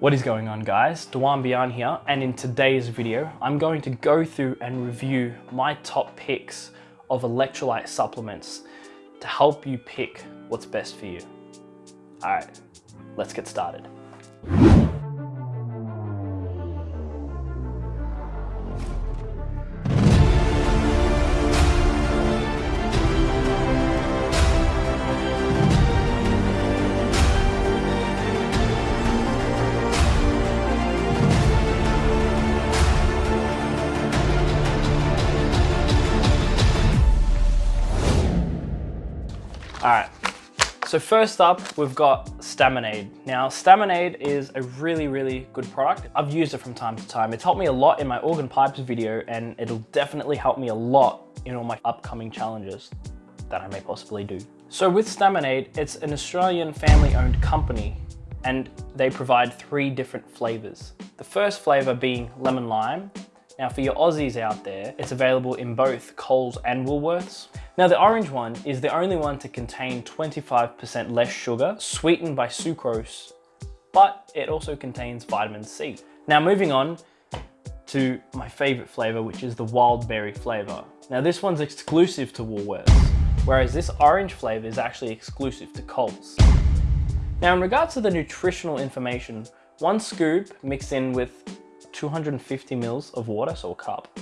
What is going on guys? Dewan Bian here and in today's video I'm going to go through and review my top picks of electrolyte supplements to help you pick what's best for you. Alright, let's get started. So first up, we've got Staminade. Now, Staminade is a really, really good product. I've used it from time to time. It's helped me a lot in my organ pipes video, and it'll definitely help me a lot in all my upcoming challenges that I may possibly do. So with Staminade, it's an Australian family-owned company, and they provide three different flavors. The first flavor being lemon lime. Now for your Aussies out there, it's available in both Coles and Woolworths. Now the orange one is the only one to contain 25% less sugar, sweetened by sucrose, but it also contains vitamin C. Now moving on to my favorite flavor, which is the wild berry flavor. Now this one's exclusive to Woolworths, whereas this orange flavor is actually exclusive to Coles. Now in regards to the nutritional information, one scoop mixed in with 250 mils of water, so a cup,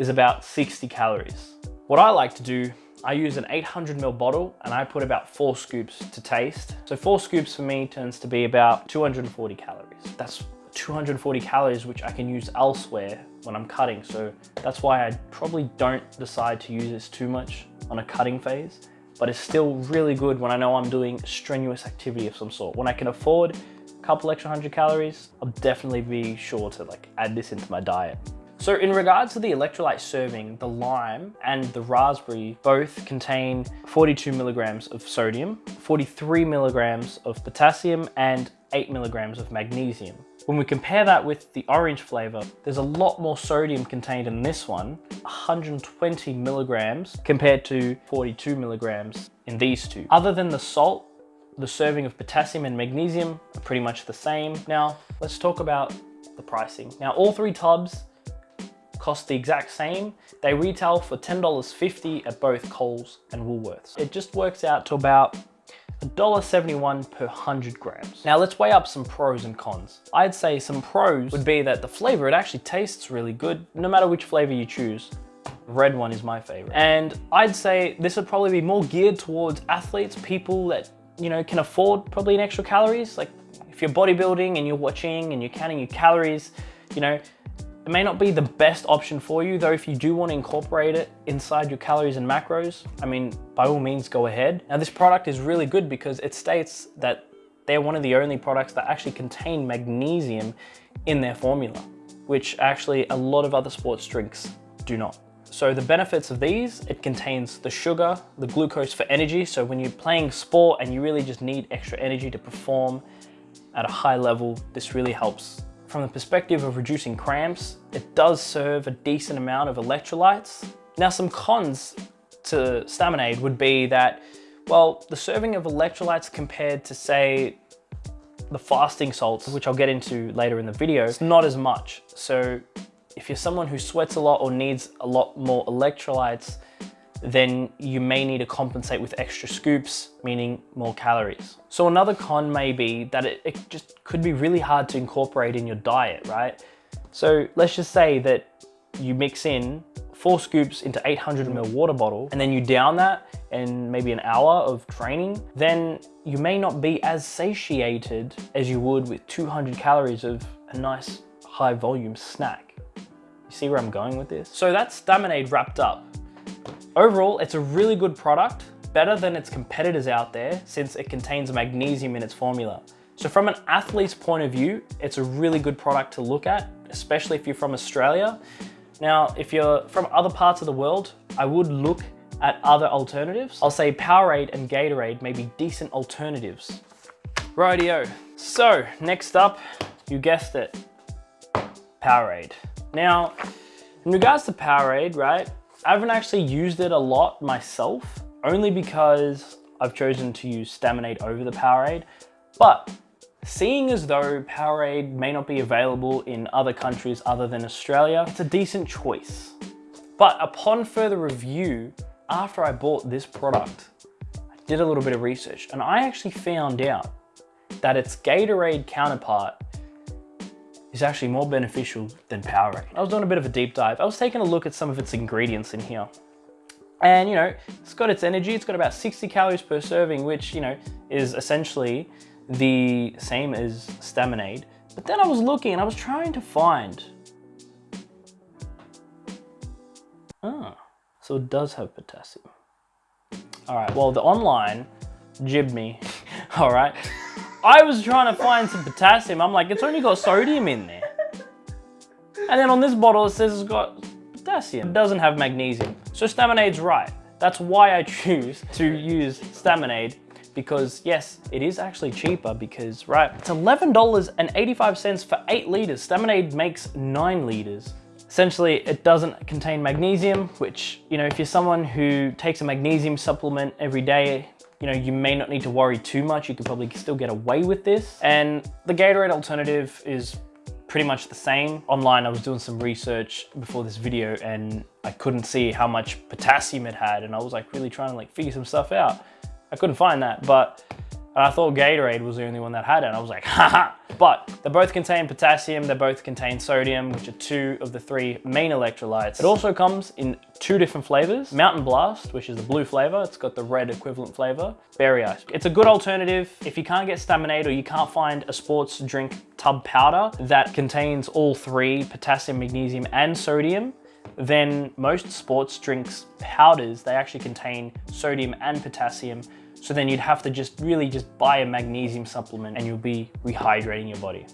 is about 60 calories. What I like to do, I use an 800 ml bottle and I put about four scoops to taste. So four scoops for me turns to be about 240 calories. That's 240 calories which I can use elsewhere when I'm cutting. So that's why I probably don't decide to use this too much on a cutting phase, but it's still really good when I know I'm doing strenuous activity of some sort. When I can afford a couple extra hundred calories, I'll definitely be sure to like add this into my diet. So in regards to the electrolyte serving, the lime and the raspberry both contain 42 milligrams of sodium, 43 milligrams of potassium, and 8 milligrams of magnesium. When we compare that with the orange flavor, there's a lot more sodium contained in this one, 120 milligrams compared to 42 milligrams in these two. Other than the salt, the serving of potassium and magnesium are pretty much the same. Now, let's talk about the pricing. Now, all three tubs cost the exact same. They retail for $10.50 at both Coles and Woolworths. It just works out to about $1.71 per 100 grams. Now let's weigh up some pros and cons. I'd say some pros would be that the flavor, it actually tastes really good, no matter which flavor you choose. Red one is my favorite. And I'd say this would probably be more geared towards athletes, people that, you know, can afford probably an extra calories. Like if you're bodybuilding and you're watching and you're counting your calories, you know, it may not be the best option for you, though if you do want to incorporate it inside your calories and macros, I mean, by all means go ahead. Now this product is really good because it states that they're one of the only products that actually contain magnesium in their formula, which actually a lot of other sports drinks do not. So the benefits of these, it contains the sugar, the glucose for energy. So when you're playing sport and you really just need extra energy to perform at a high level, this really helps from the perspective of reducing cramps, it does serve a decent amount of electrolytes. Now some cons to Staminade would be that, well, the serving of electrolytes compared to say the fasting salts, which I'll get into later in the video, is not as much. So if you're someone who sweats a lot or needs a lot more electrolytes, then you may need to compensate with extra scoops, meaning more calories. So another con may be that it, it, just could be really hard to incorporate in your diet, right? So let's just say that you mix in four scoops into 800 ml water bottle and then you down that in maybe an hour of training, then you may not be as satiated as you would with 200 calories of a nice high volume snack. You see where I'm going with this? So that's Staminade wrapped up. Overall, it's a really good product, better than its competitors out there since it contains magnesium in its formula. So from an athlete's point of view, it's a really good product to look at, especially if you're from Australia. Now, if you're from other parts of the world, I would look at other alternatives. I'll say Powerade and Gatorade may be decent alternatives. Rightio. So next up, you guessed it, Powerade. Now, in regards to Powerade, right, I haven't actually used it a lot myself, only because I've chosen to use Staminade over the Powerade. But Seeing as though Powerade may not be available in other countries other than Australia, it's a decent choice. But upon further review, after I bought this product, I did a little bit of research and I actually found out that its Gatorade counterpart is actually more beneficial than Powerade. I was doing a bit of a deep dive. I was taking a look at some of its ingredients in here. And you know, it's got its energy, it's got about 60 calories per serving, which, you know, is essentially the same as Staminade. But then I was looking and I was trying to find. Ah, so it does have potassium. All right, well, the online jibbed me, all right? I was trying to find some potassium. I'm like, it's only got sodium in there. And then on this bottle, it says it's got potassium. It doesn't have magnesium. So Staminade's right. That's why I choose to use Staminade because yes, it is actually cheaper because, right, it's $11.85 for eight liters. Staminade makes nine liters. Essentially, it doesn't contain magnesium, which, you know, if you're someone who takes a magnesium supplement every day, you know, you may not need to worry too much. You could probably still get away with this. And the Gatorade alternative is pretty much the same. Online, I was doing some research before this video and I couldn't see how much potassium it had. And I was like really trying to like figure some stuff out. I couldn't find that, but I thought Gatorade was the only one that had it. And I was like, haha. But they both contain potassium, they both contain sodium, which are two of the three main electrolytes. It also comes in two different flavors. Mountain Blast, which is the blue flavor. It's got the red equivalent flavor. Berry Ice. It's a good alternative if you can't get Staminade or you can't find a sports drink tub powder that contains all three, potassium, magnesium, and sodium then most sports drinks powders, they actually contain sodium and potassium so then you'd have to just really just buy a magnesium supplement and you'll be rehydrating your body.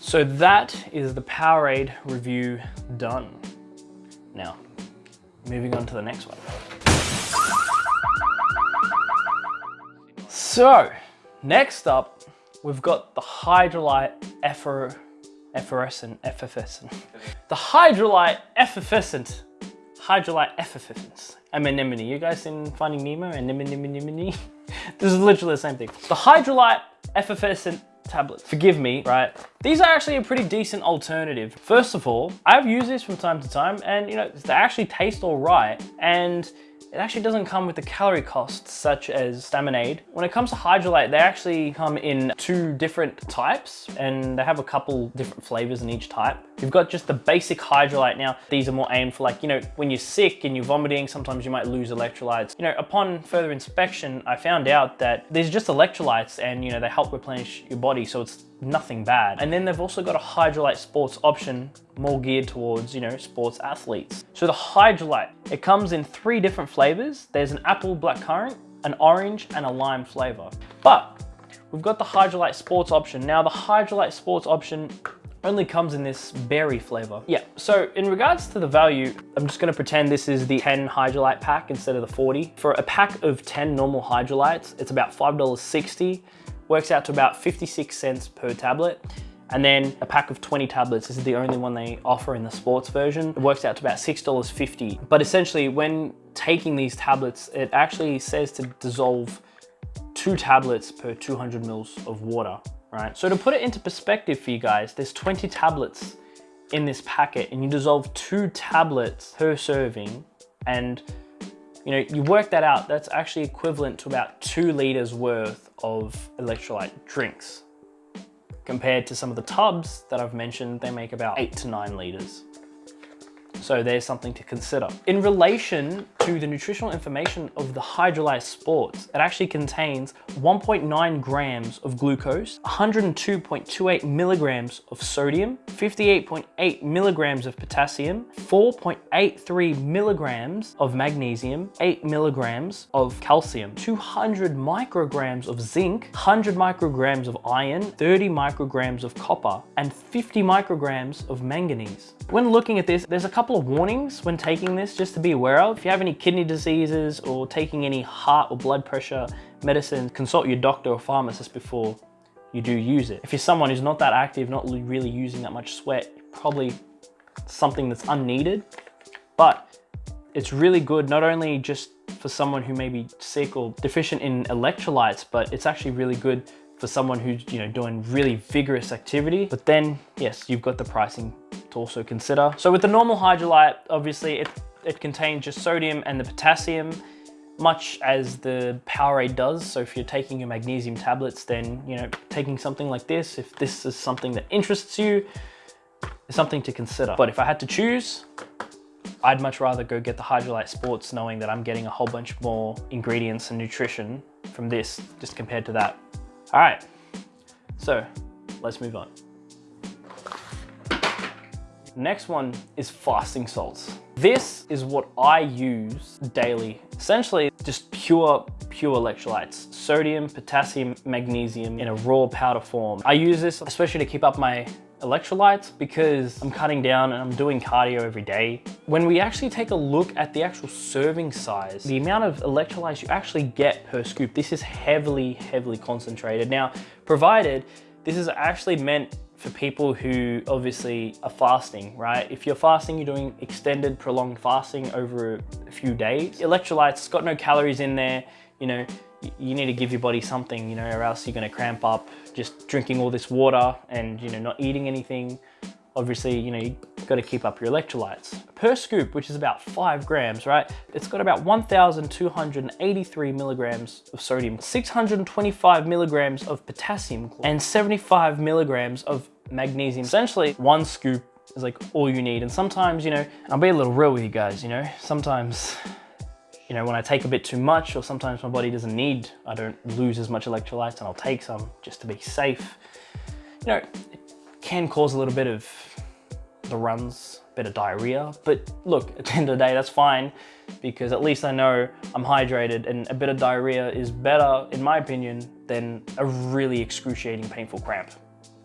So that is the Powerade review done. Now, moving on to the next one. So, next up, we've got the Hydralyte Effer, Effervescent, Effervescent. The Hydralyte Effervescent, Hydralyte Effervescent anemone. You guys seen Finding Nemo? Anemone, anemone. this is literally the same thing. The Hydralyte effervescent tablets. Forgive me, right? These are actually a pretty decent alternative. First of all, I've used this from time to time and you know, they actually taste all right. And it actually doesn't come with the calorie costs such as Staminade. When it comes to Hydralyte, they actually come in two different types and they have a couple different flavors in each type. You've got just the basic Hydralyte now. These are more aimed for like, you know, when you're sick and you're vomiting, sometimes you might lose electrolytes. You know, upon further inspection, I found out that these are just electrolytes and, you know, they help replenish your body. So it's nothing bad. And then they've also got a Hydralyte Sports option more geared towards, you know, sports athletes. So the Hydralyte, it comes in three different flavors. There's an apple blackcurrant, an orange, and a lime flavor. But we've got the Hydralyte Sports option. Now the Hydralyte Sports option only comes in this berry flavor. Yeah, so in regards to the value, I'm just gonna pretend this is the 10 Hydralyte pack instead of the 40. For a pack of 10 normal Hydralytes, it's about $5.60 works out to about 56 cents per tablet. And then a pack of 20 tablets this is the only one they offer in the sports version. It works out to about $6.50. But essentially when taking these tablets, it actually says to dissolve two tablets per 200 mils of water, right? So to put it into perspective for you guys, there's 20 tablets in this packet and you dissolve two tablets per serving and you know, you work that out, that's actually equivalent to about two liters worth of electrolyte drinks. Compared to some of the tubs that I've mentioned, they make about eight to nine liters. So there's something to consider. In relation to the nutritional information of the Hydralyte Sports, it actually contains 1.9 grams of glucose, 102.28 milligrams of sodium, 58.8 milligrams of potassium, 4.83 milligrams of magnesium, 8 milligrams of calcium, 200 micrograms of zinc, 100 micrograms of iron, 30 micrograms of copper, and 50 micrograms of manganese. When looking at this, there's a couple of warnings when taking this just to be aware of. If you have any kidney diseases or taking any heart or blood pressure medicine, consult your doctor or pharmacist before you do use it. If you're someone who's not that active, not really using that much sweat, probably something that's unneeded, but it's really good not only just for someone who may be sick or deficient in electrolytes, but it's actually really good for someone who's you know doing really vigorous activity. But then, yes, you've got the pricing to also consider. So with the normal Hydralyte, obviously it, it contains just sodium and the potassium much as the Powerade does. So if you're taking your magnesium tablets, then, you know, taking something like this, if this is something that interests you, is something to consider. But if I had to choose, I'd much rather go get the Hydralyte Sports knowing that I'm getting a whole bunch more ingredients and nutrition from this just compared to that. All right, so let's move on. Next one is fasting salts. This is what I use daily. Essentially, just pure, pure electrolytes. Sodium, potassium, magnesium in a raw powder form. I use this especially to keep up my electrolytes because I'm cutting down and I'm doing cardio every day. When we actually take a look at the actual serving size, the amount of electrolytes you actually get per scoop, this is heavily, heavily concentrated. Now, provided this is actually meant for people who obviously are fasting, right? If you're fasting, you're doing extended prolonged fasting over a few days. Electrolytes, got no calories in there, you know, you need to give your body something, you know, or else you're gonna cramp up just drinking all this water and, you know, not eating anything. Obviously, you know, you gotta keep up your electrolytes. Per scoop, which is about five grams, right? It's got about 1,283 milligrams of sodium, 625 milligrams of potassium, and 75 milligrams of magnesium. Essentially, one scoop is like all you need. And sometimes, you know, I'll be a little real with you guys, you know, sometimes you know, when I take a bit too much or sometimes my body doesn't need, I don't lose as much electrolytes and I'll take some just to be safe. You know, can cause a little bit of the runs, a bit of diarrhea, but look, at the end of the day, that's fine because at least I know I'm hydrated and a bit of diarrhea is better, in my opinion, than a really excruciating painful cramp,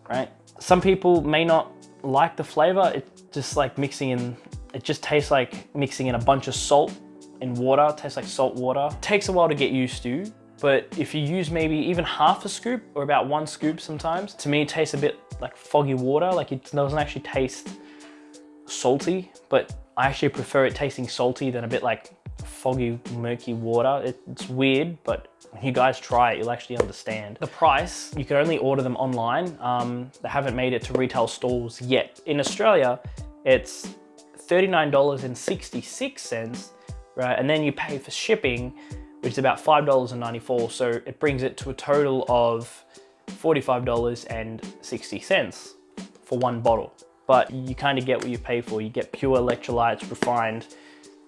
right? Some people may not like the flavor. It's just like mixing in, it just tastes like mixing in a bunch of salt in water, tastes like salt water. Takes a while to get used to, but if you use maybe even half a scoop or about one scoop sometimes, to me it tastes a bit like foggy water, like it doesn't actually taste salty, but I actually prefer it tasting salty than a bit like foggy, murky water. It's weird, but when you guys try it, you'll actually understand. The price, you can only order them online. Um, they haven't made it to retail stores yet. In Australia, it's $39.66 right? And then you pay for shipping, which is about $5.94. So it brings it to a total of $45.60 for one bottle. But you kind of get what you pay for. You get pure electrolytes, refined.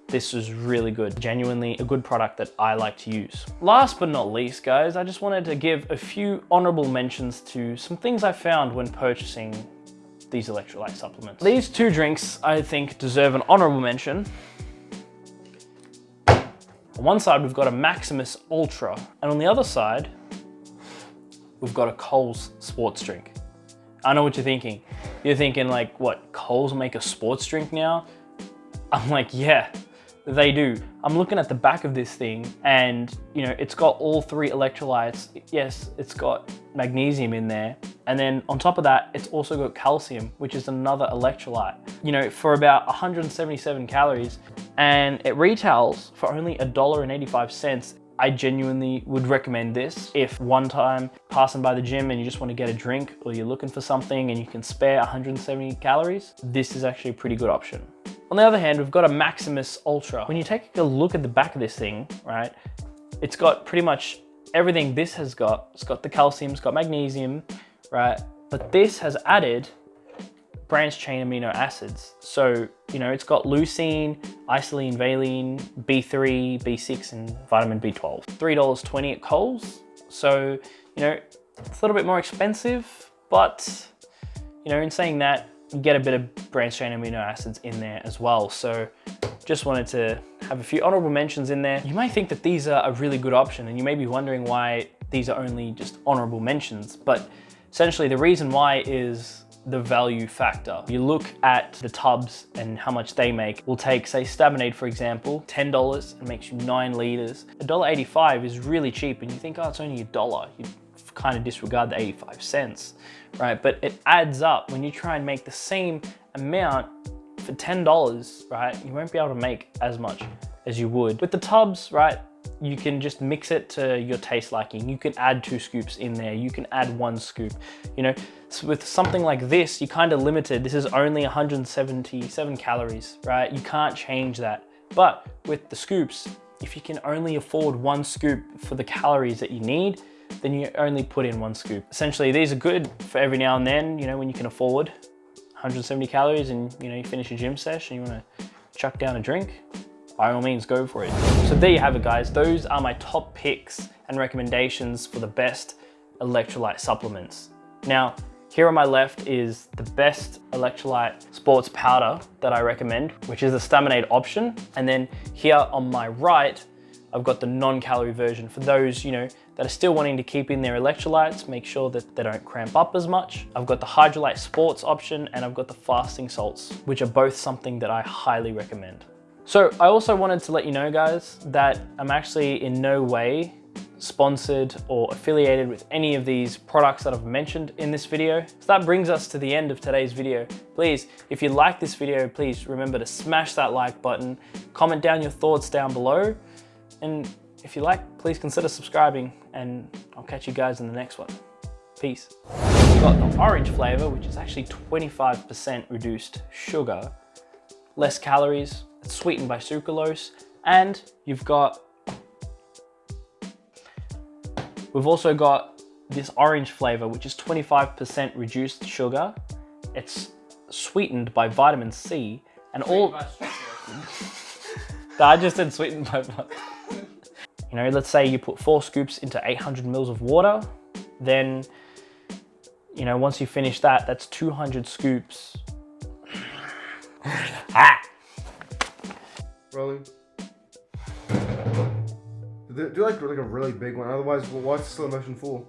This is really good. Genuinely a good product that I like to use. Last but not least, guys, I just wanted to give a few honorable mentions to some things I found when purchasing these electrolyte supplements. These two drinks, I think, deserve an honorable mention. On one side, we've got a Maximus Ultra, and on the other side, we've got a Coles sports drink. I know what you're thinking. You're thinking like, what, Coles make a sports drink now? I'm like, yeah, they do. I'm looking at the back of this thing and you know, it's got all three electrolytes. Yes, it's got magnesium in there. And then on top of that, it's also got calcium, which is another electrolyte. You know, for about 177 calories, and it retails for only $1.85. I genuinely would recommend this if one time passing by the gym and you just want to get a drink or you're looking for something and you can spare 170 calories, this is actually a pretty good option. On the other hand, we've got a Maximus Ultra. When you take a look at the back of this thing, right, it's got pretty much everything this has got. It's got the calcium, it's got magnesium, right? But this has added branched chain amino acids. So, you know, it's got leucine, isoleucine, valine, B3, B6, and vitamin B12. $3.20 at Coles. So, you know, it's a little bit more expensive, but, you know, in saying that, you get a bit of branched chain amino acids in there as well. So just wanted to have a few honorable mentions in there. You may think that these are a really good option and you may be wondering why these are only just honorable mentions, but essentially the reason why is the value factor. You look at the tubs and how much they make. We'll take, say, Staminade, for example, $10 and makes you nine liters. $1.85 is really cheap and you think, oh, it's only a dollar. You kind of disregard the 85 cents, right? But it adds up when you try and make the same amount for $10, right? You won't be able to make as much as you would. With the tubs, right? You can just mix it to your taste liking. You can add two scoops in there. You can add one scoop, you know. So with something like this, you're kind of limited. This is only 177 calories, right? You can't change that. But with the scoops, if you can only afford one scoop for the calories that you need, then you only put in one scoop. Essentially, these are good for every now and then, you know, when you can afford 170 calories and, you know, you finish a gym session, you wanna chuck down a drink, by all means, go for it. So there you have it, guys. Those are my top picks and recommendations for the best electrolyte supplements. Now, here on my left is the best electrolyte sports powder that I recommend, which is the Staminade option. And then here on my right, I've got the non-calorie version for those, you know, that are still wanting to keep in their electrolytes, make sure that they don't cramp up as much. I've got the Hydralyte Sports option and I've got the fasting salts, which are both something that I highly recommend. So I also wanted to let you know guys that I'm actually in no way sponsored or affiliated with any of these products that I've mentioned in this video. So that brings us to the end of today's video. Please, if you like this video, please remember to smash that like button, comment down your thoughts down below, and if you like, please consider subscribing and I'll catch you guys in the next one. Peace. We've got the orange flavor, which is actually 25% reduced sugar, less calories, sweetened by sucralose, and you've got We've also got this orange flavor, which is 25% reduced sugar. It's sweetened by vitamin C and all... I just said sweetened by You know, let's say you put four scoops into 800 mils of water, then, you know, once you finish that, that's 200 scoops. ah! Rolling. Do, like, like a really big one, otherwise, well, what's the slow motion for?